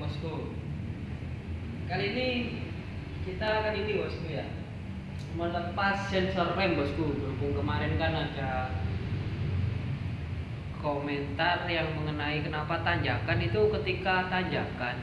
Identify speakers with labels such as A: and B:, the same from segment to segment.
A: bosku. Kali ini kita akan ini bosku ya. Melepas sensor rem bosku. Berhubung kemarin kan ada komentar yang mengenai kenapa tanjakan itu ketika tanjakan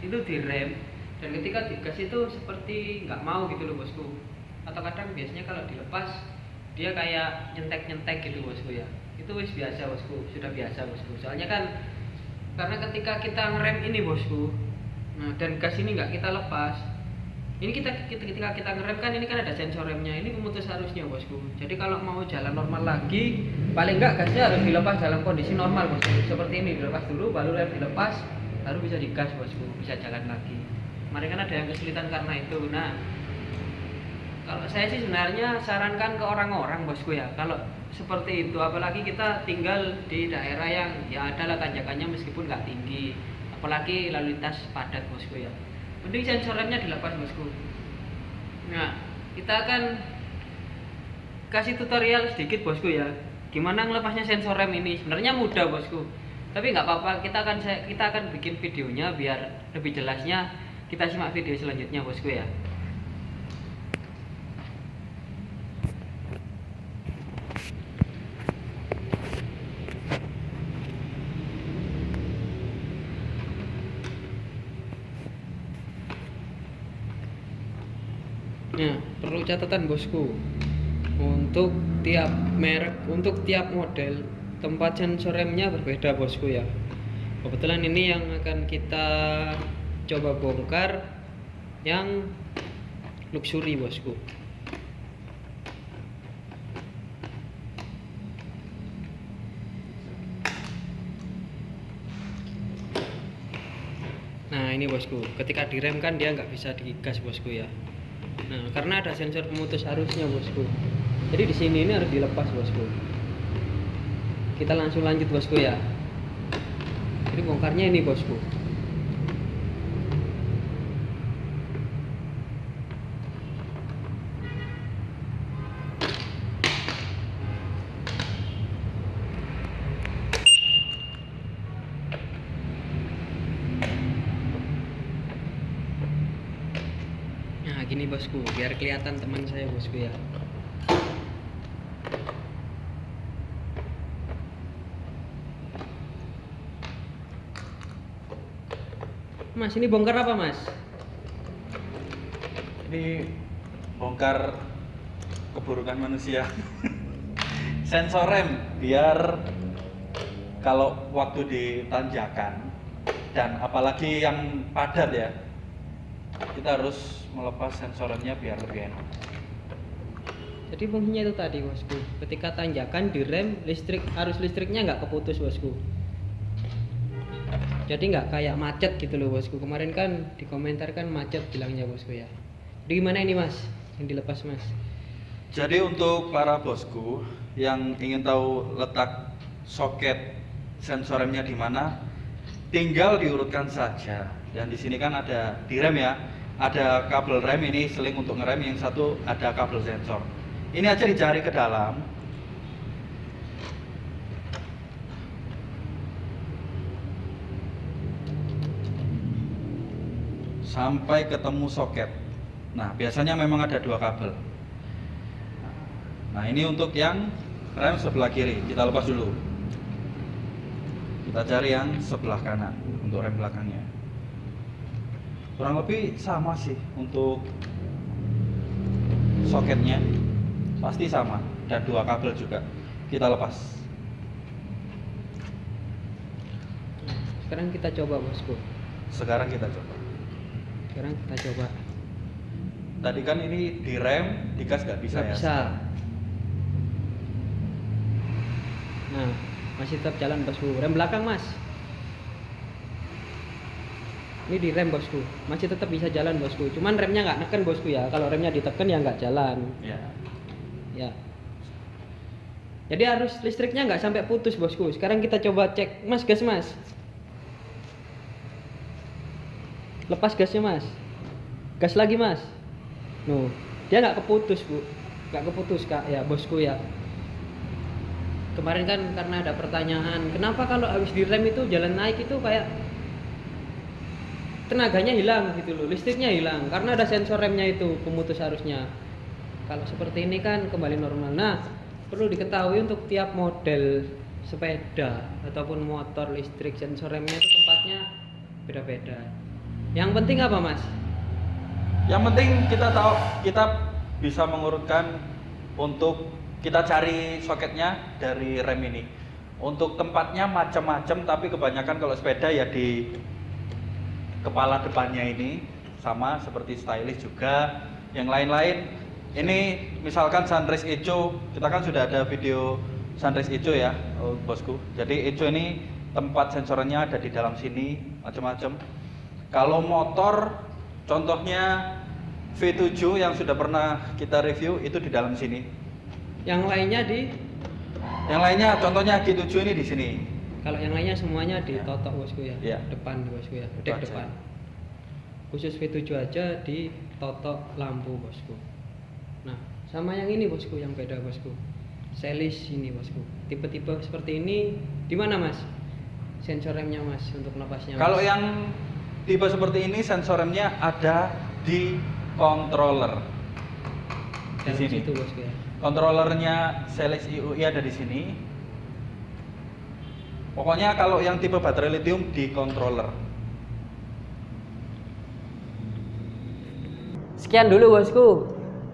A: itu direm dan ketika digas itu seperti nggak mau gitu loh bosku. Atau kadang biasanya kalau dilepas dia kayak nyentek-nyentek gitu bosku ya. Itu wis biasa bosku. Sudah biasa bosku. Soalnya kan karena ketika kita ngerem ini bosku nah dan gas ini nggak kita lepas ini kita ketika kita ngerem kan ini kan ada sensor remnya ini pemutus arusnya bosku. Jadi kalau mau jalan normal lagi paling enggak gasnya harus dilepas dalam kondisi normal bosku. Seperti ini dilepas dulu baru rem dilepas baru bisa digas bosku bisa jalan lagi. Kemarin kan ada yang kesulitan karena itu. Nah kalau saya sih sebenarnya sarankan ke orang-orang bosku ya. Kalau seperti itu apalagi kita tinggal di daerah yang ya adalah tanjakannya meskipun nggak tinggi. Apalagi lalu lintas padat bosku ya. Mending sensor remnya dilepas bosku. Nah kita akan kasih tutorial sedikit bosku ya. Gimana ngelepasnya sensor rem ini? Sebenarnya mudah bosku. Tapi nggak apa-apa kita akan kita akan bikin videonya biar lebih jelasnya. Kita simak video selanjutnya bosku ya Nah, perlu catatan bosku. Untuk tiap merek, untuk tiap model, tempat sensor remnya berbeda bosku ya. Kebetulan ini yang akan kita coba bongkar yang luxury bosku. Nah ini bosku, ketika direm kan dia nggak bisa digas bosku ya. Nah, karena ada sensor pemutus arusnya, bosku. Jadi di sini ini harus dilepas, bosku. Kita langsung lanjut, bosku ya. Jadi bongkarnya ini, bosku. Gini bosku, biar kelihatan teman saya bosku ya. Mas, ini bongkar apa, Mas?
B: Ini bongkar keburukan manusia. Sensor rem biar kalau waktu di tanjakan dan apalagi yang padat ya, kita harus melepas sensor remnya biar lebih enak.
A: Jadi fungsinya itu tadi, bosku. Ketika tanjakan direm, listrik arus listriknya nggak keputus, bosku. Jadi nggak kayak macet gitu loh, bosku. Kemarin kan dikomentarkan macet bilangnya, bosku ya. Jadi gimana ini, Mas? Yang dilepas, Mas?
B: Jadi untuk para bosku yang ingin tahu letak soket sensor remnya di mana, tinggal diurutkan saja. Dan di sini kan ada di rem ya, ada kabel rem ini seling untuk ngerem, yang satu ada kabel sensor. Ini aja dicari ke dalam. Sampai ketemu soket. Nah, biasanya memang ada dua kabel. Nah, ini untuk yang rem sebelah kiri. Kita lepas dulu. Kita cari yang sebelah kanan untuk rem belakangnya. Kurang lebih sama sih untuk soketnya. Pasti sama dan dua kabel juga. Kita lepas.
A: Sekarang kita coba, bosku.
B: Sekarang kita coba.
A: Sekarang kita coba.
B: Tadi kan ini direm, digas nggak bisa
A: Nggak
B: ya?
A: bisa. Nah, masih tetap jalan bosku. Rem belakang mas. Ini di rem bosku. Masih tetap bisa jalan bosku. Cuman remnya nggak neken bosku ya. Kalau remnya ditekan ya nggak jalan.
B: Ya.
A: Ya. Jadi arus listriknya nggak sampai putus bosku. Sekarang kita coba cek. Mas gas mas. Lepas gasnya mas. Gas lagi mas. Nuh, dia nggak keputus bu. Nggak keputus kak ya bosku ya. Kemarin kan karena ada pertanyaan, kenapa kalau habis direm itu jalan naik itu kayak tenaganya hilang gitu loh listriknya hilang karena ada sensor remnya itu pemutus arusnya. Kalau seperti ini kan kembali normal. Nah perlu diketahui untuk tiap model sepeda ataupun motor listrik sensor remnya itu tempatnya beda-beda. Yang penting apa mas?
B: Yang penting kita tahu kita bisa mengurutkan untuk kita cari soketnya dari rem ini. Untuk tempatnya macam-macam tapi kebanyakan kalau sepeda ya di kepala depannya ini sama seperti stylish juga. Yang lain-lain ini misalkan sunrise eco, kita kan sudah ada video sunrise eco ya, oh, bosku. Jadi eco ini tempat sensornya ada di dalam sini macam-macam. Kalau motor contohnya V7 yang sudah pernah kita review itu di dalam sini.
A: yang lainnya di
B: Yang lainnya contohnya G7 ini di sini.
A: Kalau yang lainnya semuanya di
B: Ya.
A: totok bosku ya
B: Ya.
A: depan bosku ya dek
B: aja.
A: depan khusus V7 aja di totok lampu bosku nah sama yang ini bosku yang beda bosku selis ini bosku tipe-tipe seperti ini di mana mas sensor remnya mas untuk napasnya mas?
B: Kalau yang tipe seperti ini sensor remnya ada di controller. Di
A: Dalam
B: sini.
A: situ bosku ya
B: Controllernya Selix IUI ada di sini. Pokoknya kalau yang tipe baterai lithium di controller.
A: Sekian dulu bosku.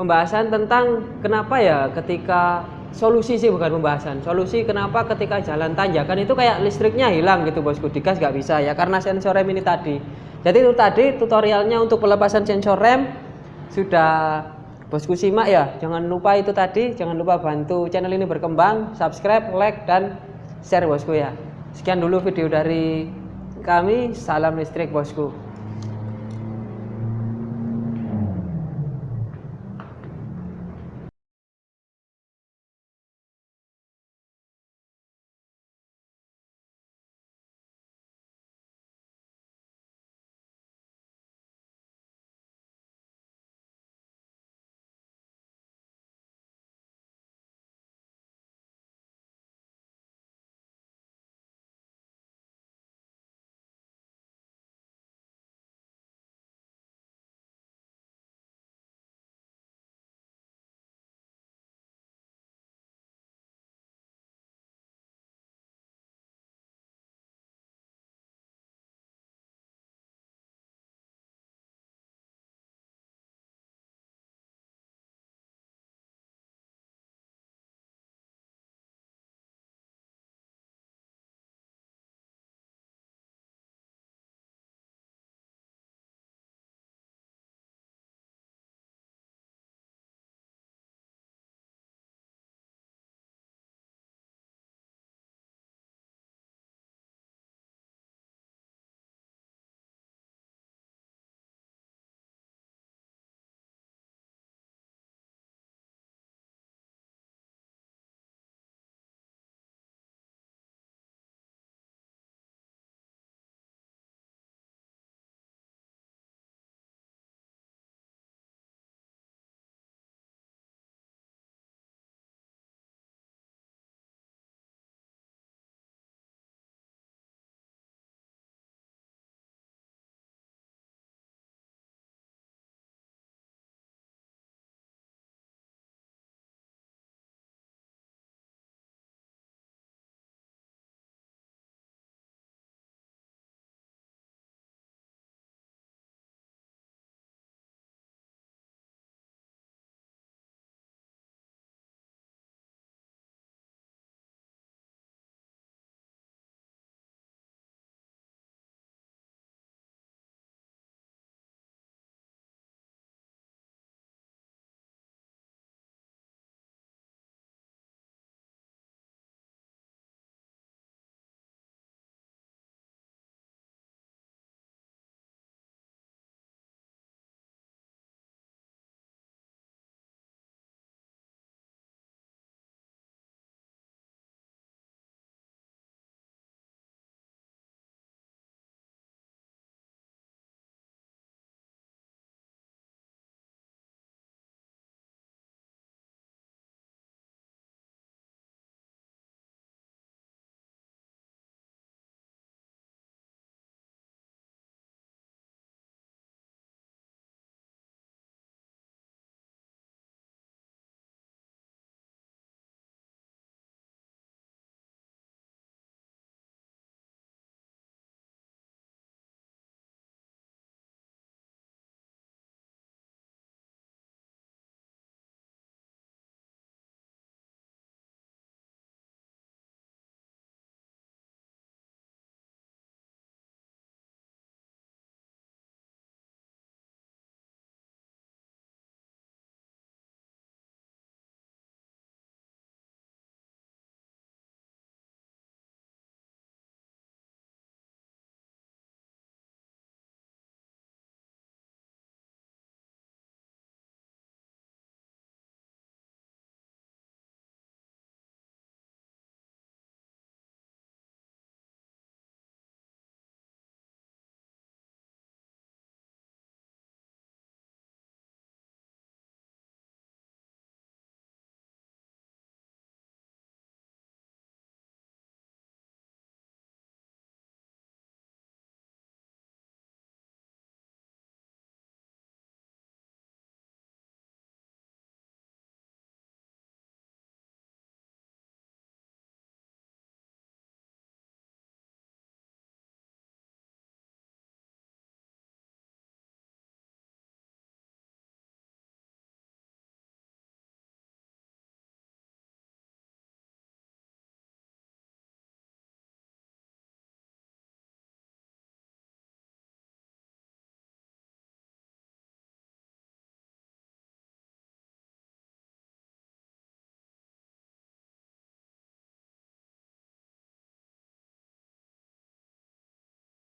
A: Pembahasan tentang kenapa ya ketika solusi sih bukan pembahasan. Solusi kenapa ketika jalan tanjakan itu kayak listriknya hilang gitu bosku. Digas nggak bisa ya karena sensor rem ini tadi. Jadi itu tadi tutorialnya untuk pelepasan sensor rem sudah bosku simak ya. Jangan lupa itu tadi jangan lupa bantu channel ini berkembang subscribe like dan share bosku ya sekian dulu video dari kami. Salam listrik bosku